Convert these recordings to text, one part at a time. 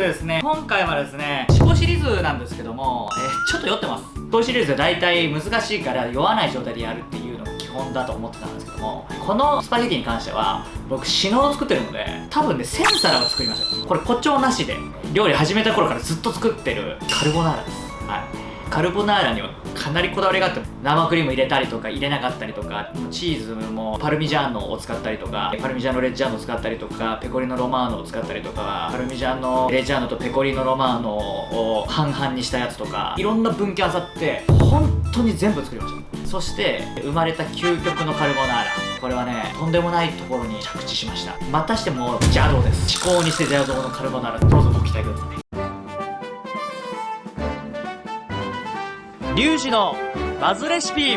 ですね。今回はですね思考シリーズなんですけども、えー、ちょっと酔ってます。思考シリーズ大体難しいから酔わない状態でやるっていうのが基本だと思ってたんですけどもこのスパゲティに関しては僕死のを作ってるので多分ね1000皿は作りました。これ誇張なしで料理始めた頃からずっと作ってるカルボナーラです。カルボナーラにはかなりこだわりがあって生クリーム入れたりとか入れなかったりとかチーズもパルミジャーノを使ったりとかパルミジャーノレッジャーノを使ったりとかペコリノロマーノを使ったりとかパルミジャーノレッジャーノとペコリノロマーノを半々にしたやつとかいろんな分岐あさって本当に全部作りました。そして生まれた究極のカルボナーラ。これはねとんでもないところに着地しました。またしても邪道です。至高にして邪道のカルボナーラどうぞご期待ください。リュウジのバズレシピ。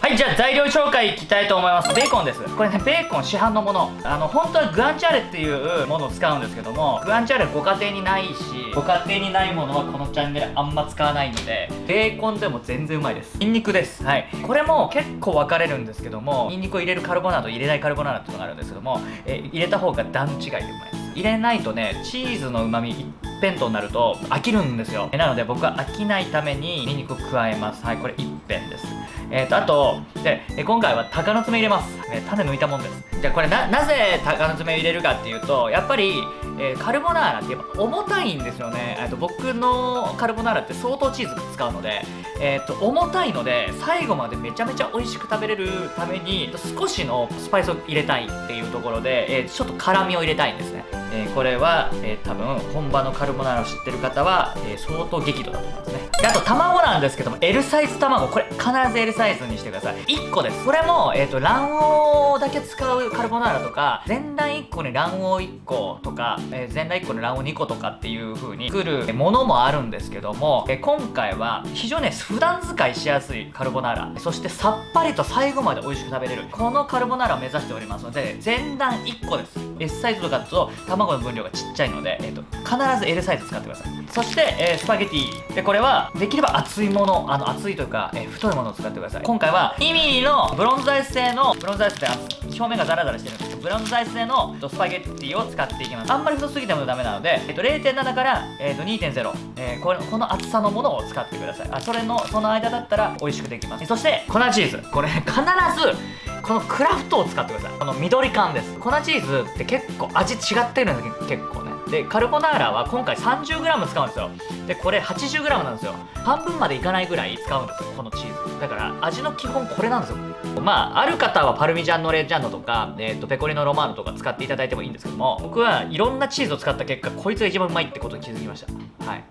はいじゃあ材料紹介いきたいと思います。ベーコンです。これねベーコン市販のもの。あの本当はグアンチャーレっていうものを使うんですけどもグアンチャーレご家庭にないしご家庭にないものはこのチャンネルあんま使わないのでベーコンでも全然うまいです。ニンニクです。はい。これも結構分かれるんですけどもニンニクを入れるカルボナーラと入れないカルボナーラっていうのがあるんですけども、え入れた方が段違いでうまい。です入れないとねチーズのうまみ一辺倒になると飽きるんですよ。なので僕は飽きないためにニンニクを加えます。はいこれ一辺です。えーと、あとで今回は鷹の爪入れます、え種抜いたもんです。じゃあこれななぜ鷹の爪入れるかっていうとやっぱり、えー、カルボナーラってやっぱ重たいんですよね。と僕のカルボナーラって相当チーズ使うので、えーと、重たいので最後までめちゃめちゃ美味しく食べれるために少しのスパイスを入れたいっていうところで、えー、ちょっと辛みを入れたいんですね。えー、これは、えー、多分本場のカルボナーラを知ってる方は、え、相当激怒だと思いますね。あと卵なんですけども L サイズ卵これ必ず L サイズにしてください。1個です。これも、えーと、卵黄だけ使うカルボナーラとか全卵1個に卵黄1個とか、えー、全卵1個に卵黄2個とかっていう風に作るものもあるんですけども、えー、今回は非常に普段使いしやすいカルボナーラ。そしてさっぱりと最後まで美味しく食べれるこのカルボナーラを目指しておりますので全卵1個です。S サイズとかだと卵の分量がちっちゃいので、えーと、必ず L サイズ使ってください。そして、えー、スパゲティ。でこれはできれば厚いものあの厚いというか、えー、太いものを使ってください。今回は 2mm のブロンズアイス製のブロンズアイスって表面がザラザラしてるんですけどブロンズアイス製のスパゲティを使っていきます。あんまり太すぎてもダメなので、えーと、0.7から、えーと、2.0、えー、これこの厚さのものを使ってください。あそれのその間だったら美味しくできます。そして粉チーズ。これ必ずこのクラフトを使ってください。この緑缶です。粉チーズって結構味違ってるんです結構ね。でカルボナーラは今回 30g 使うんですよ。でこれ 80g なんですよ。半分までいかないぐらい使うんですよこのチーズ。だから味の基本これなんですよ。まあある方はパルミジャンのレジャンドとか、えー、とペコリのロマーノとか使っていただいてもいいんですけども僕はいろんなチーズを使った結果こいつが一番うまいってことに気づきました。はい。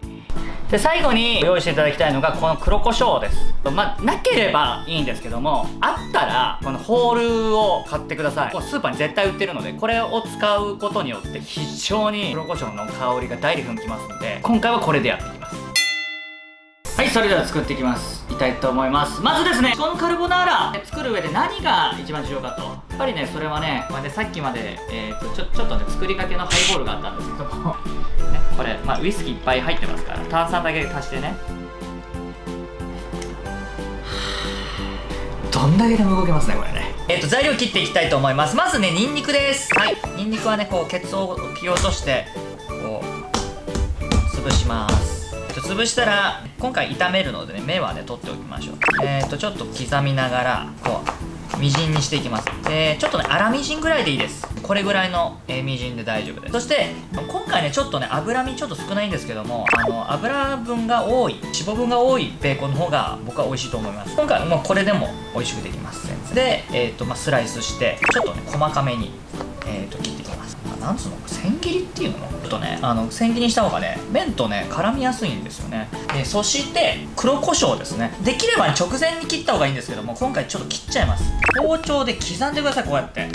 で最後に用意していただきたいのがこの黒胡椒です。まあなければいいんですけどもあったらこのホールを買ってください。スーパーに絶対売ってるのでこれを使うことによって非常に黒胡椒の香りがダイレクトにきますので今回はこれでやっていきます。はいそれでは作っていきます。いきたいと思います。まずですねこのカルボナーラ作る上で何が一番重要かと。やっぱりねそれはね,、まあ、ねさっきまで、えーと、ちょちょっとね作りかけのハイボールがあったんですけども ね、これ、まあ、ウイスキーいっぱい入ってますから炭酸だけ足してね。どんだけでも動けますねこれね。えっ、ー、と材料切っていきたいと思います。まずねニンニクです。はい。ニンニクはねこうケツを切り落としてこう潰します潰したら今回炒めるのでね目はね取っておきましょう。えっ、ー、とちょっと刻みながらこうみじんにしていきます。でちょっとね粗みじんぐらいでいいです。これぐらいの、えー、みじんで大丈夫です。そして今回ねちょっとね脂身ちょっと少ないんですけどもあの油分が多い脂肪分が多いベーコンの方が僕は美味しいと思います。今回もうこれでも美味しくできます。で、えーとまあ、スライスしてちょっとね細かめに、切っていきますなんつうの千切りっていうの？ちょっとねあの千切りにした方がね麺とね絡みやすいんですよね。でそして黒胡椒ですね。できれば、直前に切った方がいいんですけども今回ちょっと切っちゃいます。包丁で刻んでくださいこうやって。はい。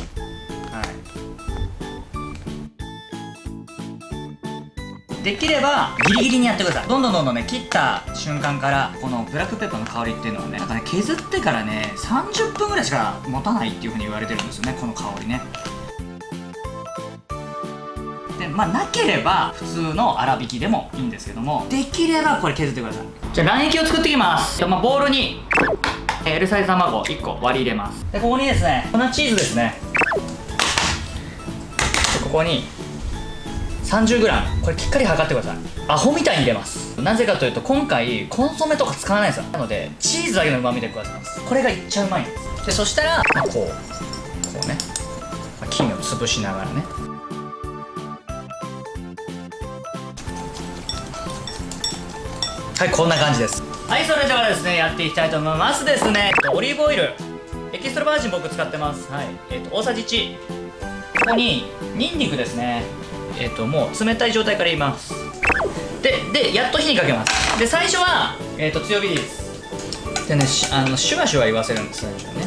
できればギリギリにやってください。どんどんどんどんね切った瞬間からこのブラックペッパーの香りっていうのはねなんかね削ってからね30分ぐらいしか持たないっていうふうに言われてるんですよねこの香りね。でまあなければ普通の粗挽きでもいいんですけどもできればこれ削ってください。じゃあ卵液を作っていきます。まあ、ボウルに L サイズ卵1個割り入れます。でここにですね粉チーズですね。ここに 30g これきっかり測ってください。アホみたいに入れます。なぜかというと今回コンソメとか使わないんですよ。なのでチーズだけのうまみで加えます。これがいっちゃうまいんです。でそしたら、まあ、こうこうね、まあ、金を潰しながらねはいこんな感じです。はいそれではですねやっていきたいと思いますですね。オリーブオイル。エキストラバージン僕使ってます。はい。えっ、ー、と大さじ1ここにニンニクですね。えっ、ー、ともう冷たい状態から入れます。ででやっと火にかけます。で最初は、えーと、強火です。でねあのシュワシュワ言わせるんです最初ね。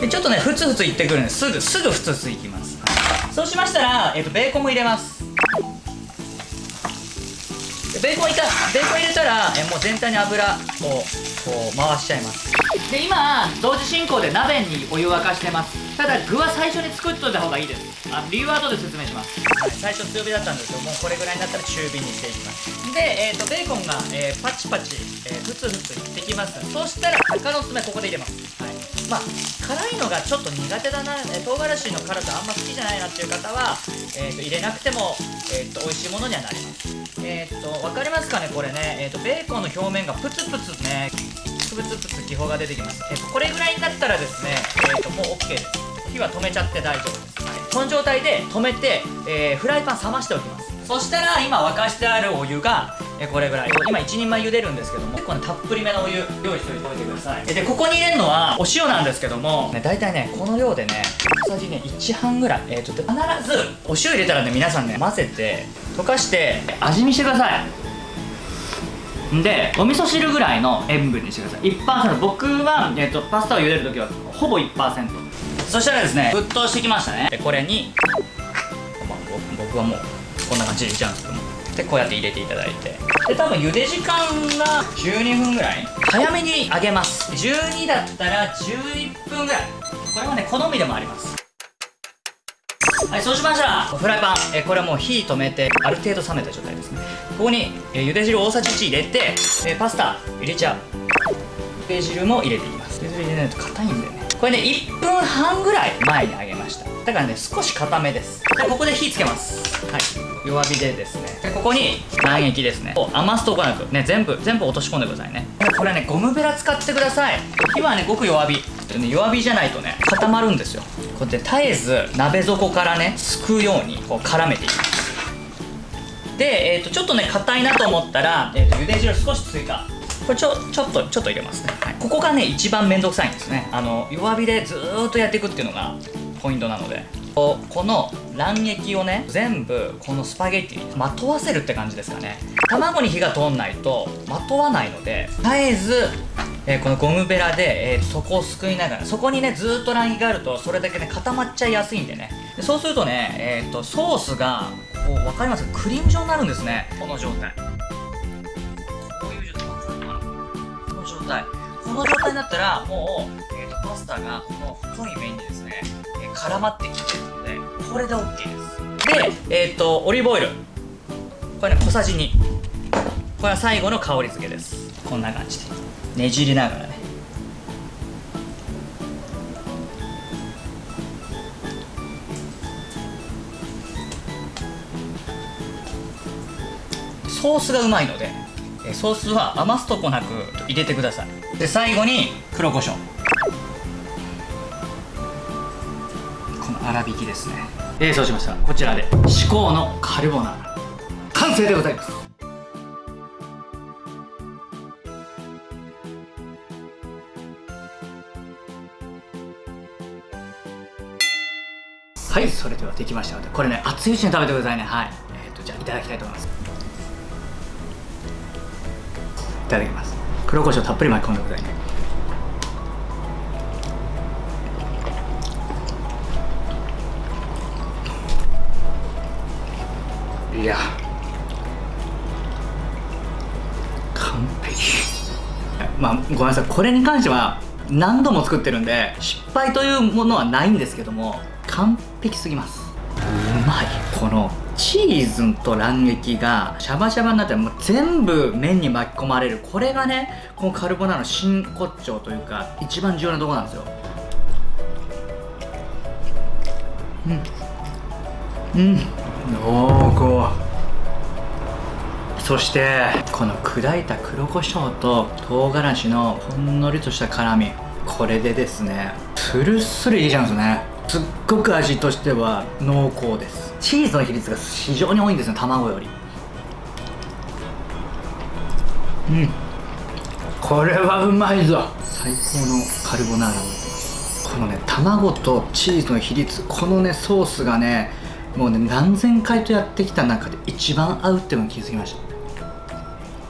でちょっとねふつふついってくるんです。ぐすぐふつふついきます、はい、そうしましたら、えーと、ベーコンも入れます。ベーコンいたベーコン入れたら、えもう全体に油をこう回しちゃいます。で今同時進行で鍋にお湯を沸かしてます。ただ具は最初に作っといた方がいいです。あ理由は後で説明します、はい、最初強火だったんですけどもうこれぐらいになったら中火にしていきます。で、えーと、ベーコンが、えー、パチパチ、えー、ふつふついってきます。そしたら鷹の爪ここで入れます、はい、まあ辛いのがちょっと苦手だな、えー、唐辛子の辛さあんま好きじゃないなっていう方は、えーと、入れなくても、えーと、美味しいものにはなりますえっ、と分かりますかねこれね、えー、とベーコンの表面がプツプツね。プツプツ気泡が出てきます、えー、とこれぐらいになったらですね、えー、ともう OK です。火は止めちゃって大丈夫です、はい、この状態で止めて、えー、フライパン冷ましておきます。そしたら今沸かしてあるお湯がえこれぐらい。今1人前茹でるんですけども結構ねたっぷりめのお湯用意しておいてください。でここに入れるのはお塩なんですけども、ね、大体ねこの量でね小さじね1半ぐらい。えー、と必ずお塩入れたらね皆さんね混ぜて溶かして味見してください。でお味噌汁ぐらいの塩分にしてください。1%僕は、えーと、パスタを茹でるときはほぼ1%そしたらですね沸騰してきましたね。でこれに、まあ、僕はもうこんな感じで入れちゃうんですけども。でこうやって入れていただいて。で多分茹で時間が12分ぐらい？早めに揚げます。12だったら11分ぐらい。これはね好みでもあります。はいそうしましたらフライパン。えこれはもう火止めてある程度冷めた状態ですね。ここにえ茹で汁大さじ1入れてえパスタ入れちゃう。茹で汁も入れていきます。茹で汁入れないと硬いんだよね。これね1分半ぐらい前に揚げましただからね少し硬めです。でここで火つけます。はい。弱火でですね。でここに卵液ですね。余すとこなく。ね全部全部落とし込んでくださいね。これねゴムベラ使ってください。火はねごく弱火。ね、弱火じゃないとね固まるんですよ。こうやって絶えず鍋底からねすくうようにこう絡めていきます。で、えーと、ちょっとね硬いなと思ったら、えーと、茹で汁少し追加これちょちょっとちょっと入れますね、はい、ここがね一番めんどくさいんですね。あの弱火でずーっとやっていくっていうのがポイントなので。この卵液をね全部このスパゲッティにまとわせるって感じですかね。卵に火が通んないとまとわないので絶えずえー、このゴムベラで、えー、そこをすくいながらそこにねずっと卵液があるとそれだけね固まっちゃいやすいんでね。でそうするとね、えーと、ソースがこう分かります？クリーム状になるんですね。この状態。こういう状態。この状態。この状態になったらもう、えーとパスタがこの太い麺にですね絡まってきてるのでこれで OK です。でえっ、ー、とオリーブオイル。これね小さじ2これは最後の香り付けです。こんな感じで。ねじりながらね。ソースがうまいのでソースは余すとこなく入れてください。で最後に黒胡椒粗挽きですね。えー、そうしました。こちらで至高のカルボナーラ。完成でございます。はいそれではできましたのでこれね熱いうちに食べてくださいね。はい。えっ、ー、とじゃあいただきたいと思います。いただきます。黒胡椒たっぷり巻き込んでくださいね。いや。完璧。まあごめんなさい。これに関しては何度も作ってるんで失敗というものはないんですけども完璧すぎます。うまい。このチーズと卵液がシャバシャバになってもう全部麺に巻き込まれる。これがねこのカルボナーラの真骨頂というか一番重要なとこなんですよ。うん。うん濃厚。そしてこの砕いた黒胡椒と唐辛子のほんのりとした辛み。これでですねスルスルいけちゃうんですね。すっごく味としては濃厚です。チーズの比率が非常に多いんですね卵より。うん。これはうまいぞ。最高のカルボナーラこのね卵とチーズの比率このねソースがねもうね何千回とやってきた中で一番合うっていうのに気づきました。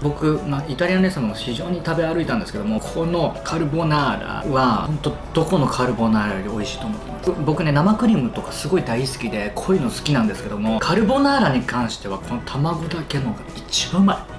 僕、まあ、イタリアンレストランも非常に食べ歩いたんですけどもこのカルボナーラは本当どこのカルボナーラより美味しいと思ってます。僕ね生クリームとかすごい大好きで濃いの好きなんですけどもカルボナーラに関してはこの卵だけのが一番うまい。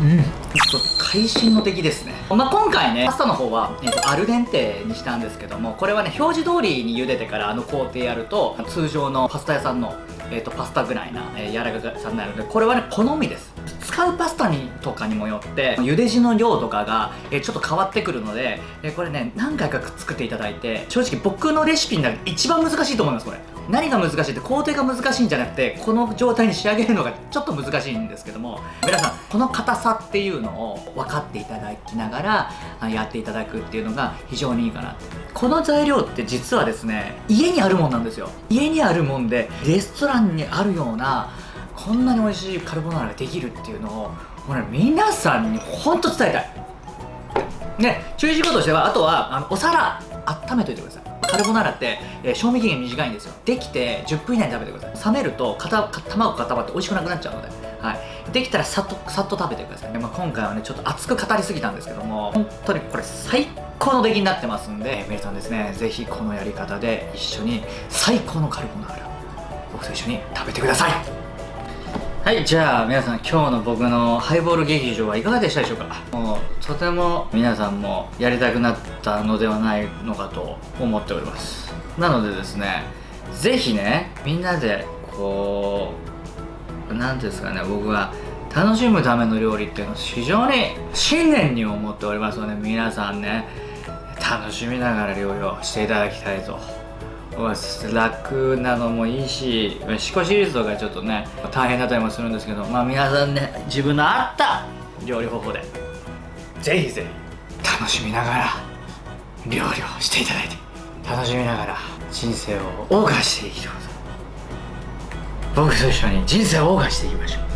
うん。ちょっと会心の敵ですね、まあ、今回ねパスタの方は、えーと、アルデンテにしたんですけどもこれはね表示通りに茹でてからあの工程やると通常のパスタ屋さんのえーと、パスタぐらいな、えー、柔らかさになるのでこれはね好みです。使うパスタにとかにもよって茹で地の量とかが、え、ちょっと変わってくるので、え、これね何回か作っていただいて正直僕のレシピの中で一番難しいと思いますこれ。何が難しいって工程が難しいんじゃなくてこの状態に仕上げるのがちょっと難しいんですけども皆さんこの硬さっていうのを分かっていただきながらやっていただくっていうのが非常にいいかなこの材料って実はですね家にあるもんなんですよ。家にあるもんでレストランにあるようなこんなに美味しいカルボナーラができるっていうのをもうね皆さんに本当伝えたい。ね注意事項としてはあとはあのお皿温めといてください。カルボナーラって、えー、賞味期限短いんですよ。できて10分以内に食べてください。冷めると卵固まって美味しくなくなっちゃうので、はい、できたらさっとさっと食べてください、まあ、今回はねちょっと熱く語りすぎたんですけども本当にこれ最高の出来になってますんで皆さんですねぜひこのやり方で一緒に最高のカルボナーラ僕と一緒に食べてください。はいじゃあ皆さん今日の僕のハイボール劇場はいかがでしたでしょうか？もうとても皆さんもやりたくなったのではないのかと思っております。なのでですね是非ねみんなでこう何ていうんですかね僕は楽しむための料理っていうのを非常に信念に思っておりますので皆さんね楽しみながら料理をしていただきたいと楽なのもいいし思考シリーズとかちょっとね大変だったりもするんですけどまあ皆さんね自分の合った料理方法でぜひぜひ楽しみながら料理をしていただいて楽しみながら人生を謳歌していきましょう僕と一緒に人生を謳歌していきましょう。